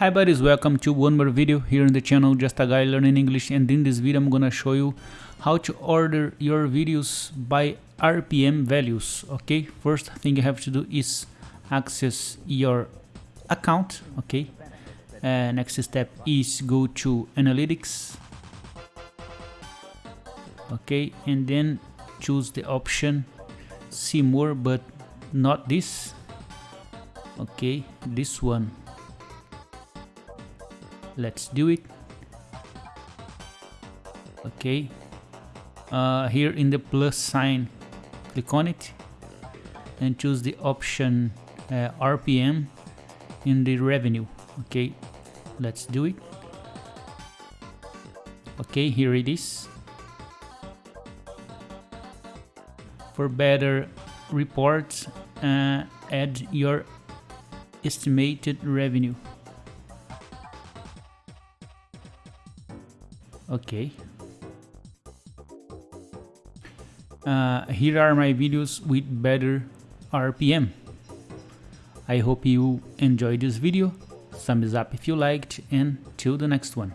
Hi buddies, welcome to one more video here on the channel Just a Guy Learning English and in this video I'm gonna show you how to order your videos by RPM values. Okay, first thing you have to do is access your account. Okay, uh, next step is go to analytics. Okay, and then choose the option see more but not this. Okay, this one let's do it. Okay. Uh, here in the plus sign click on it and choose the option uh, RPM in the revenue. Okay. Let's do it. Okay here it is. For better reports uh, add your estimated revenue okay. Uh, here are my videos with better RPM I hope you enjoyed this video. Thumbs up if you liked and till the next one